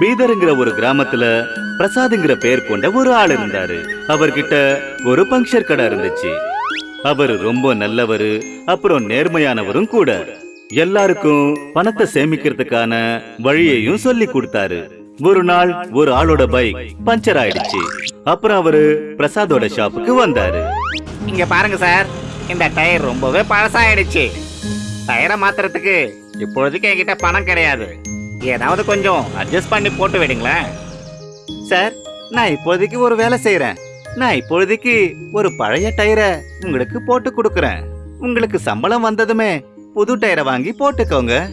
பீதர்ங்கிற ஒரு கிராமத்துல பிரசாத்ங்கிற பேர் கொண்ட ஒரு ஆள் இருந்தாரு. அவர்கிட்ட ஒரு பங்க்சர் கடை இருந்துச்சு. அவர் ரொம்ப நல்லவரு அப்புறம் நேர்மையானவரும் கூட. எல்லாருக்கும் பணத்தை சேமிக்கிறதுக்கான வழியையும் சொல்லி கொடுத்தாரு. ஒரு நாள் ஒரு ஆளோட பைக் பஞ்சர் ஆயிடுச்சு. அப்புறம் அவரு பிரசாதோட ஷாப்புக்கு வந்தாரு. இங்க பாருங்க சார் இந்த டயர் ரொம்பவே பழசாயிடுச்சு. டயரை மாத்துறதுக்கு இப்பொழுதுக்கு என்கிட்ட பணம் கிடையாது. ஏதாவது கொஞ்சம் அட்ஜஸ்ட் பண்ணி போட்டு விடுங்களேன். சார் நான் இப்போதைக்கு ஒரு வேலை செய்யறேன் நான் இப்பொழுதைக்கு ஒரு பழைய டயரை உங்களுக்கு போட்டு கொடுக்கறேன். உங்களுக்கு சம்பளம் வந்ததுமே புது டயரை வாங்கி போட்டுக்கோங்க.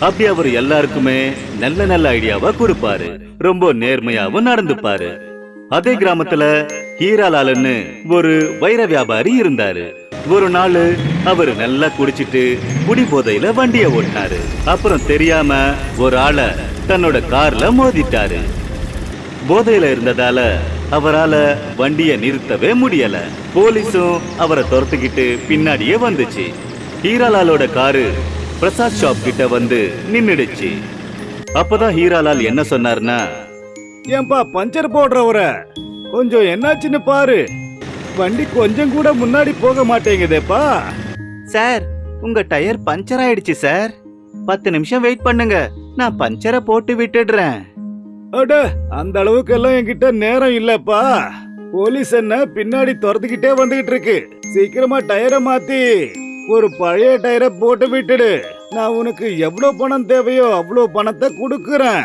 அப்படி அவர் எல்லாருக்குமே நல்ல நல்ல ஐடியாவா கொடுப்பாரு. ரொம்ப நேர்மையாவும் நடந்துப்பாரு. அதே கிராமத்துல ஹீராலால்னு ஒரு வைர வியாபாரி இருந்தாரு. ஒரு நாள் அவர் நல்லா குடிச்சிட்டு குடி போதையில வண்டிய ஓட்டினாரு. அப்புறம் தெரியாம ஒரு ஆளை தன்னோட கார்ல மோதிட்டாரு. போதையில இருந்ததால அவரால வண்டிய நிறுத்தவே முடியல. போலீஸும் அவரை துரத்துக்கிட்டு பின்னாடியே வந்துச்சு. ஹீராலாலோட காரு பிரசாத் ஷாப் கிட்ட வந்து நின்னுடுச்சு. அப்பதான் ஹீராலால் என்ன சொன்னார்னா ஏன்பா பஞ்சர் போடுறவர கொஞ்சம் என்னாச்சுன்னு பாரு. வண்டி கொஞ்சம் கூட முன்னாடி போக மாட்டேங்குதேப்பா. சார் உங்க டயர் பஞ்சர் ஆயிடுச்சு சார். பத்து நிமிஷம் வெயிட் பண்ணுங்க. நான் பஞ்சரை போட்டு விட்டுடுறேன். அட அந்த அளவுக்கு எல்லாம் என்கிட்ட நேரம் இல்லப்பா. போலீஸ் என்ன பின்னாடி துரத்துக்கிட்டே வந்துகிட்டு இருக்கு. சீக்கிரமா டயரை மாத்தி ஒரு பழைய டயரை போட்டு விட்டுடு. நான் உனக்கு எவ்வளவு பணம் தேவையோ அவ்வளவு பணத்தை கொடுக்கறேன்.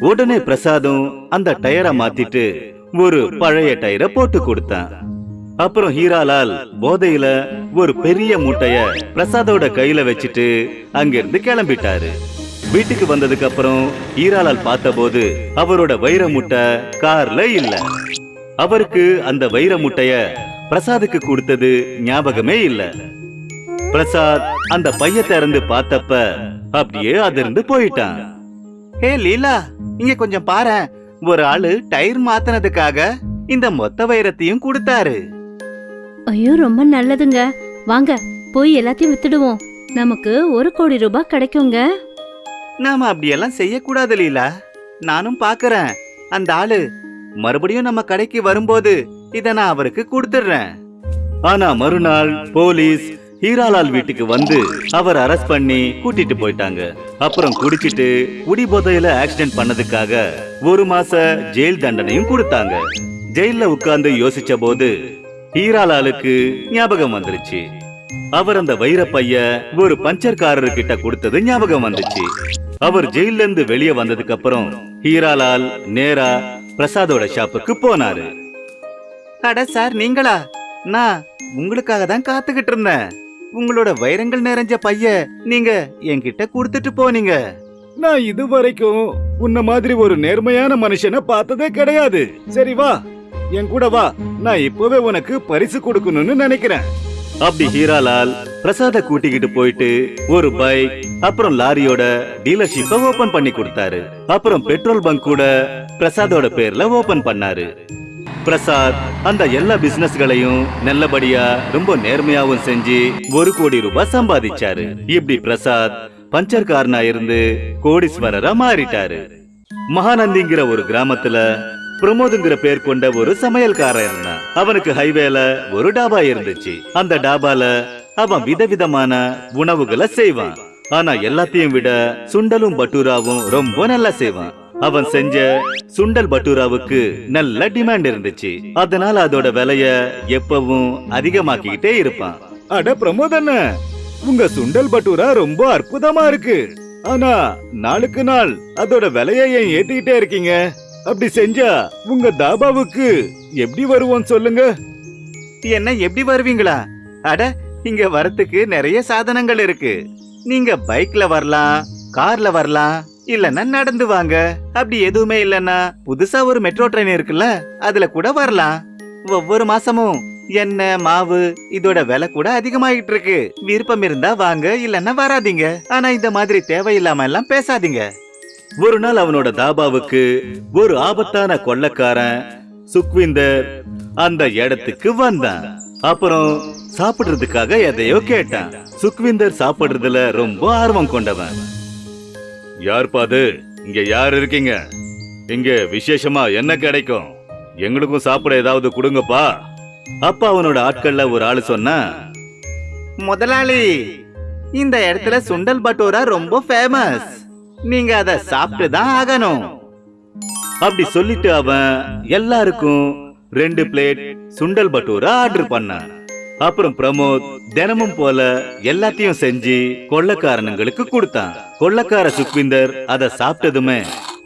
உடனே பிரசாதும் அந்த டயரை மாத்திட்டு ஒரு பழைய டயரை போட்டு கொடுத்தான். அப்புறம் ஹீராலால் போதையில ஒரு பெரிய மூட்டைய பிரசாதோட கையில வச்சுட்டு அங்கிருந்து கிளம்பிட்டாரு. வீட்டுக்கு வந்ததுக்கு அப்புறம் ஹீராலால் பார்த்தபோது அவரோட வைர மூட்டை கார்ல இல்ல. அவருக்கு அந்த வைர முட்டைய பிரசாதுக்கு கொடுத்தது ஞாபகமே இல்ல. பிரசாத் அந்த பைய திறந்து பார்த்தப்ப அப்படியே அதிர்ந்து போயிட்டான். ஹே லீலா இங்க கொஞ்சம் பாரேன். ஒரு ஆளு டயர் மாத்தினதுக்காக இந்த மொத்த வைரத்தையும் கொடுத்தாரு. ஐயோ ரொம்ப நல்லதுங்க. வாங்க போய் எல்லாத்தையும் வித்துடுவோம். நமக்கு ஒரு கோடி ரூபாய் கிடைக்குங்க. நாம அப்படியெல்லாம் செய்யக்கூடாது லீலா. நானும் பாக்குறேன். அந்த ஆளு மறுபடியும் நம்ம கடைக்கு வரும்போது இத நான் அவருக்கு கொடுத்துடுறேன். ஆனா மறுநாள் போலீஸ் ஹீராலால் வீட்டுக்கு வந்து அவர் அரெஸ்ட் பண்ணி கூட்டிட்டு போயிட்டாங்க. அப்புறம் குடிச்சிட்டு குடி போதையில ஆக்சிடென்ட் பண்ணதுக்காக ஒரு மாச ஜெயில் தண்டனையும் கொடுத்தாங்க. ஜெயில்ல உட்கார்ந்து யோசிச்ச போது ஹீராலாலுக்கு ஞாபகம் வந்துருச்சு. அவர் அந்த வைர பைய ஒரு பஞ்சர்காரரு கிட்ட கொடுத்தது ஞாபகம் வந்துச்சு. அவர் ஜெயில்ல இருந்து வெளியே வந்ததுக்கு அப்புறம் ஹீராலால் நேரா பிரசாதோட ஷாப்புக்கு போனாரு. அட சார் நீங்களா? நான் உங்களுக்காக தான் காத்துக்கிட்டு இருந்தேன். உங்களோட வைரங்கள் நிறைஞ்ச பைய நீங்க என்கிட்ட கொடுத்துட்டு போனீங்க. நான் இது வரைக்கும் உன்ன மாதிரி ஒரு நேர்மையான மனுஷனை பார்த்ததே கிடையாது. சரி வா என் கூட வா. நான் இப்பவே உனக்கு பரிசு கொடுக்கணும்னு நினைக்கிறேன். அப்படி ஹீராலால் பிரசாத கூட்டிக்கிட்டு போயிட்டு ஒரு பைக் அப்புறம் லாரியோட டீலர்ஷிப்ப ஓபன் பண்ணி கொடுத்தாரு. அப்புறம் பெட்ரோல் பங்க் கூட பிரசாதோட பேர்ல ஓபன் பண்ணாரு. பிரசாத் அந்த எல்லா பிசினஸ்களையும் நல்லபடியா ரொம்ப நேர்மையாவும் செஞ்சு ஒரு கோடி ரூபாய் சம்பாதிச்சாரு. இப்படி பிரசாத் பஞ்சர்காரனா இருந்து கோடீஸ்வரரா மாறிட்டாரு. மகாநந்திங்கிற ஒரு கிராமத்துல பிரமோதுங்கிற பேர் கொண்ட ஒரு சமையல்காரன் இருந்தான் அவனுக்கு ஹைவேல ஒரு டாபா இருந்துச்சு. அந்த டாபால அவன் விதவிதமான உணவுகளை செய்வான். ஆனா எல்லாத்தையும் விட சுண்டலும் பட்டூராவும் ரொம்ப நல்லா செய்வான். அவன் செஞ்ச சுண்டல் பட்டூராவுக்கு நல்ல டிமாண்ட் இருந்துச்சு. அதனால அதோட விலைய எப்பவும் அதிகமாக்கிக்கிட்டே இருப்பான். அட பிரமோதண்ண உங்க சுண்டல் பட்டூரா ரொம்ப அற்புதமா இருக்கு. ஆனா நாளுக்கு நாள் அதோட விலையை ஏன் ஏத்திக்கிட்டே இருக்கீங்க? அப்படி செஞ்சா உங்க தாபாவுக்கு எப்படி வருவோம் சொல்லுங்க. என்ன எப்படி வருவீங்களா? அட இங்க வரத்துக்கு நிறைய சாதனங்கள் இருக்கு. நீங்க பைக்ல வரலாம் கார்ல வரலாம் இல்லன்னா நடந்து வாங்க. அப்படி எதுவுமே இல்லனா புதுசா ஒரு மெட்ரோ ட்ரெயின் இருக்குல்ல அதுல கூட வரலாம். ஒவ்வொரு மாசமும் எண்ணெய் மாவு இதோட விலை கூட அதிகமாகிட்டு இருக்கு. விருப்பம் இருந்தா வாங்க இல்லன்னா வராதீங்க. ஆனா இந்த மாதிரி தேவையில்லாம எல்லாம் பேசாதீங்க. ஒரு நாள் அவனோட தாபாவுக்கு ஒரு ஆபத்தான கொள்ளக்காரன் சுக்விந்தர் அந்த இடத்துக்கு வந்தான். அப்புறம் சாப்பிடுறதுக்காக எதையோ கேட்டான். சுக்விந்தர் சாப்பிடுறதுல ரொம்ப ஆர்வம் கொண்டவன். யார்ப்பா அது? இங்க யார் இருக்கீங்க? இங்க விசேஷமா என்ன கிடைக்கும்? எங்களுக்கும் சாப்பிட ஏதாவது கொடுங்கப்பா. அப்ப அவனோட ஆட்கள்ல ஒரு ஆளு சொன்னா முதலாளி இந்த இடத்துல சுண்டல் பட்டோரா ரொம்ப ஃபேமஸ் நீங்க அத சாப்பிட்டு தான் ஆகணும். அப்படி சொல்லிட்டு அவன் எல்லாருக்கும் ரெண்டு பிளேட் சுண்டல் பட்டோரா ஆர்டர் பண்ணான். அப்புறம் பிரமோத் தினமும் போல எல்லாத்தையும் செஞ்சு கொள்ளக்காரனுங்களுக்கு கொடுத்தான். கொள்ளக்கார சுக்விந்தர் அதை சாப்பிட்டதுமே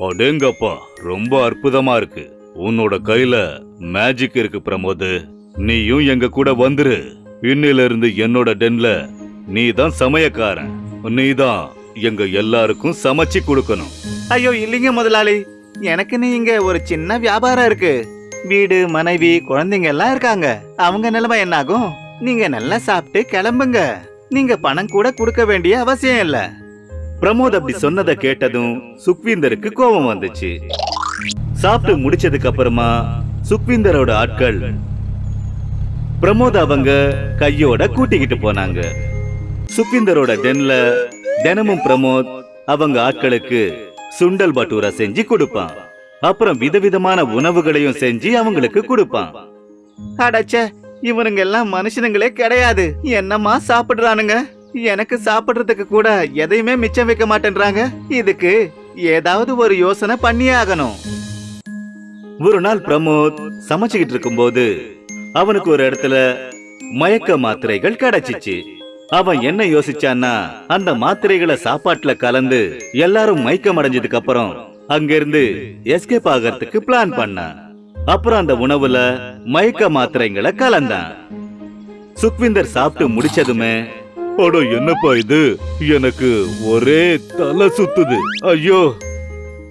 அடேங்கப்பா ரொம்ப அற்புதமா இருக்கு. உன்னோட கையில மேஜிக் இருக்கு பிரமோது. நீயும் எங்க கூட வந்துரு. இன்னில இருந்து என்னோட டென்ல நீ தான் சமயக்காரன். நீ தான் எங்க எல்லாருக்கும் சமைச்சு கொடுக்கணும். ஐயோ இல்லைங்க முதலாளி. எனக்கு நீ இங்க ஒரு சின்ன வியாபாரம் இருக்கு. வீடு மனைவி குழந்தைங்க எல்லாம் இருக்காங்க. அவங்க நிலைமை என்னாகும்? நீங்க நல்லா சாப்பிட்டு கிளம்புங்க. நீங்க பணம் கூட கொடுக்க வேண்டிய அவசியம் இல்லை. பிரமோத் அப்படி சொன்னதை கேட்டதும் சுக்வீந்தருக்கு கோபம் வந்துச்சு. சாப்பிட்டு முடிச்சதுக்கு அப்புறமா சுக்வீந்தரோட ஆட்கள் பிரமோத் அவங்க கையோட கூட்டிக்கிட்டு போனாங்க. சுக்வீந்தரோட டென்ல தினமும் பிரமோத் அவங்க ஆட்களுக்கு சுண்டல் பட்டூரா செஞ்சு கொடுப்பான். அப்புறம் விதவிதமான உணவுகளையும் செஞ்சு அவங்களுக்கு கொடுப்பான். அடச்ச இவனுங்க எல்லாம் மனுஷனுங்களே கிடையாது. என்னமா சாப்பிடுறானுங்க? எனக்கு சாப்பிடுறதுக்கு கூட எதையுமே மிச்சம் வைக்க மாட்டேன்றாங்க. இதுக்கு ஏதாவது ஒரு யோசனை பண்ணியே ஆகணும் ஒரு நாள் பிரமோத் சமைச்சுக்கிட்டு இருக்கும்போது அவனுக்கு ஒரு இடத்துல மயக்க மாத்திரைகள் கிடைச்சிச்சு. அவன் என்ன யோசிச்சான்னா அந்த மாத்திரைகளை சாப்பாட்டுல கலந்து எல்லாரும் மயக்கம் அடைஞ்சதுக்கு அப்புறம் அங்கிருந்து எஸ்கேப் ஆகிறதுக்கு பிளான் பண்ணான். அப்புறம் அந்த உணவுல மயக்க மாத்திரைங்களை கலந்தான். சுக்விந்தர் சாப்பிட்டு முடிச்சதுமே அட என்னப்பா இது? எனக்கு ஒரே தலை சுத்துது. ஐயோ.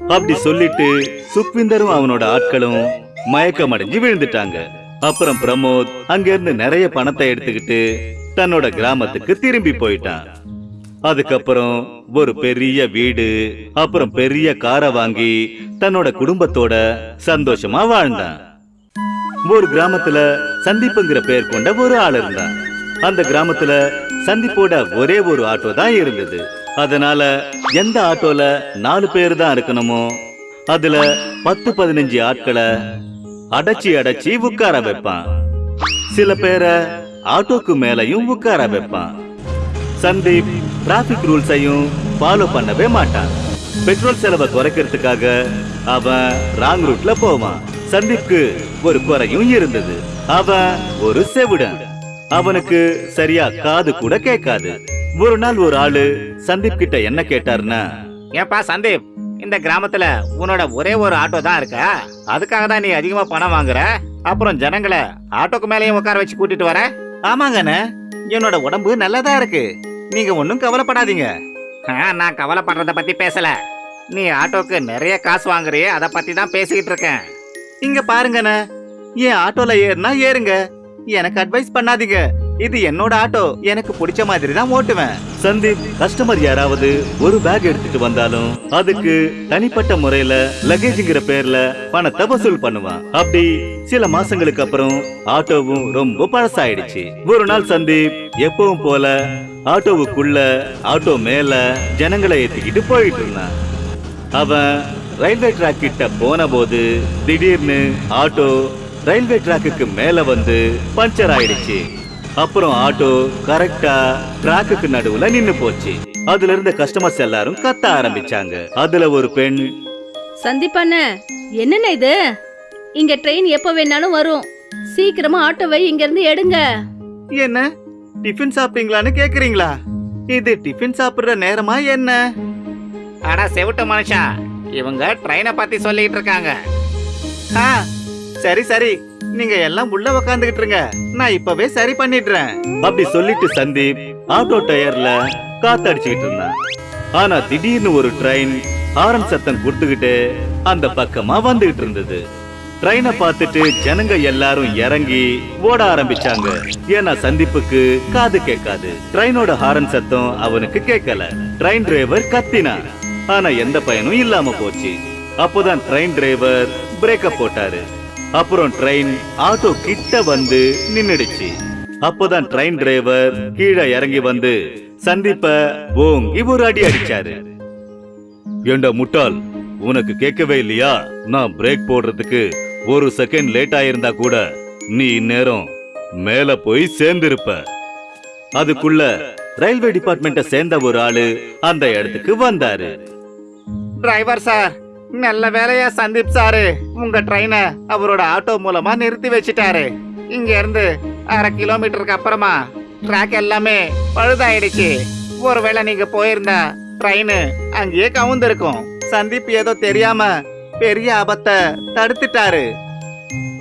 அப்படி சொல்லிட்டு சுக்விந்தரும் அவனோட ஆட்களும் மயக்கம் அடைஞ்சு விழுந்துட்டாங்க. அப்புறம் பிரமோத் அங்கிருந்து நிறைய பணத்தை எடுத்துக்கிட்டு தன்னோட கிராமத்துக்கு திரும்பி போயிட்டான். அதுக்கப்புறம் ஒரு பெரிய வீடு அப்புறம் பெரிய காரை வாங்கி தன்னோட குடும்பத்தோட சந்தோஷமா வாழ்ந்தான். ஒரு கிராமத்துல சந்திப்புங்கிற பெயர் கொண்ட ஒரு ஆள் இருந்தான். அந்த கிராமத்துல சந்திப்போட ஒரே ஒரு ஆட்டோ தான் இருந்தது. அதனால எந்த ஆட்டோல நாலு பேர் தான் இருக்கணுமோ அதுல பத்து பதினஞ்சு ஆட்களை அடைச்சி அடைச்சி உட்கார வைப்பான். சில பேரை ஆட்டோக்கு மேலையும் உட்கார வைப்பான். சந்தீப் டிராபிக் ரூல்ஸையும் ஃபாலோ பண்ணவே மாட்டான். பெட்ரோல் செலவை குறைக்கிறதுக்காக அவன் ராங் ரூட்ல போவான். சந்தீப்க்கு ஒரு குறையும் இருந்தது. அவன் ஒரு செவிடன். அவனுக்கு சரியா காது கூட கேட்காது. ஒரு நாள் ஒரு ஆளு சந்தீப் கிட்ட என்ன கேட்டாருன்னா ஏப்பா சந்தீப் இந்த கிராமத்துல உன்னோட ஒரே ஒரு ஆட்டோ தான் இருக்கா? அதுக்காக தான் நீ அதிகமா பணம் வாங்குற? அப்புறம் ஜனங்களை ஆட்டோக்கு மேலேயும் உட்கார வச்சு கூட்டிட்டு வர? ஆமாங்கண்ணே என்னோட உடம்பு நல்லதா இருக்கு. நீங்க ஒன்றும் கவலைப்படாதீங்க. நான் கவலைப்படுறத பத்தி பேசல. நீ ஆட்டோக்கு நிறைய காசு வாங்குறியே அதை பத்தி தான் பேசிக்கிட்டு இருக்கேன். இங்க பாருங்கண்ணே என் ஆட்டோல ஏறுனா ஏறுங்க. எனக்கு அட்வைஸ் பண்ணாதீங்க. இது என்னோட ஆட்டோ எனக்கு பிடிச்ச மாதிரி தான் ஓட்டுவேன். சந்தீப் கஸ்டமர் யாராவது ஒரு பேக் எடுத்துட்டு வந்தாலும் அதுக்கு தனிப்பட்ட முறையில லக்கேஜ்ங்கிற பேர்ல பணத்தை வசூல் பண்ணுவான். அப்படி சில மாசங்களுக்கு அப்புறம் ஆட்டோவும் ரொம்ப பழசாயிடுச்சு. ஒரு நாள் சந்தீப் எப்பவும் போல ஆட்டோவுக்குள்ள ஆட்டோ மேல ஜனங்களை ஏத்திக்கிட்டு போயிட்டு இருந்தான். அவன் ரயில்வே டிராக் கிட்ட போன போது திடீர்னு ஆட்டோ ரயில்வே ட்ராக்குக்கு மேல வந்து பஞ்சர் ஆயிடுச்சு. அப்புறம் ஆட்டோ கரெக்டா ட்ராக்குக்கு நடுவுல நின்னு போச்சு. அதுல இருந்த கஸ்டமர்ஸ் எல்லாரும் கத்த ஆரம்பிச்சாங்க. அதுல ஒரு பெண் சந்திப்பாண்ண என்னண்ணே இது? இங்க ட்ரெயின் எப்ப வேணாலும் வரும். சீக்கிரமா ஆட்டோவை இங்க இருந்து எடுங்க. என்ன? டிஃபன் சாப்பிட்டீங்களான்னு கேக்குறீங்களா? இது டிஃபன் சாப்பிடுற நேரமா என்ன? அட செவிட்ட மனுஷா இவங்க ட்ரெயினை பத்தி சொல்லிட்டு இருக்காங்க. ஆ சரி சரி. நீங்க எல்லாம் உள்ள உக்காந்துகிட்டு இருங்க நான் இப்பவே சரி பண்ணிடுறேன். அப்படி சொல்லிட்டு சந்தீப் ஆட்டோ டயர்ல காத்தடிச்சுக்கிட்டு இருந்தான். ஆனா திடீர்னு ஒரு ட்ரெயின் ஹாரன் சத்தம் கொடுத்துக்கிட்டு அந்த பக்கமா வந்துகிட்டு இருந்தது. ட்ரெயினை பார்த்துட்டு ஜனங்க எல்லாரும் இறங்கி ஓட ஆரம்பிச்சாங்க. ஏன்னா சந்திப்புக்கு காது கேட்காது. ட்ரெயினோட ஹாரன் சத்தம் அவனுக்கு கேட்கல. ட்ரெயின் டிரைவர் கத்தினான். ஆனா எந்த பயனும் இல்லாம போச்சு. அப்போதான் ட்ரெயின் டிரைவர் பிரேக்கப் போட்டாரு. அப்புறம் ட்ரெயின் ஆட்டோ கிட்ட வந்து நின்னுடுச்சு. அப்போதான் ட்ரெயின் டிரைவர் கீழே இறங்கி வந்து சந்திப்ப ஓங் இவர் அடி அடிச்சாரு. ஏண்டா முட்டாள் உனக்கு கேட்கவே இல்லையா? நான் பிரேக் போடுறதுக்கு ஒரு செகண்ட் லேட் ஆயிருந்தா கூட நீ இந்நேரம் மேல போய் சேர்ந்திருப்ப. அதுக்குள்ள ரயில்வே டிபார்ட்மெண்ட்டை சேர்ந்த ஒரு ஆளு அந்த இடத்துக்கு வந்தாரு. டிரைவர் சார் நல்ல வேலையா சந்தீப் சாரு. உங்க ட்ரெயினை அவரோட ஆட்டோ மூலமா நிறுத்தி வச்சிட்டாரு. இங்க இருந்து அரை கிலோமீட்டருக்கு அப்புறமா ட்ராக் எல்லாமே பழுதாயிடுச்சு. ஒருவேளை நீங்க போயிருந்தா ட்ரெயின் அங்கேயே கவுந்திருக்கும். சந்தீப் ஏதோ தெரியாம பெரிய ஆபத்தை தடுத்துட்டாரு.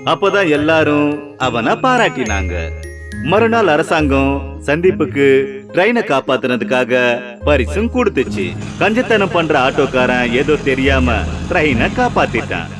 அப்போதான் எல்லாரும் அவனை பாராட்டினாங்க. மறுநாள் அரசாங்கம் சந்தீப்புக்கு ட்ரெயினை காப்பாத்துனதுக்காக பரிசும் கொடுத்துச்சு. கஞ்சத்தனம் பண்ற ஆட்டோக்காரன் ஏதோ தெரியாம ட்ரெயினை காப்பாத்திட்டான்.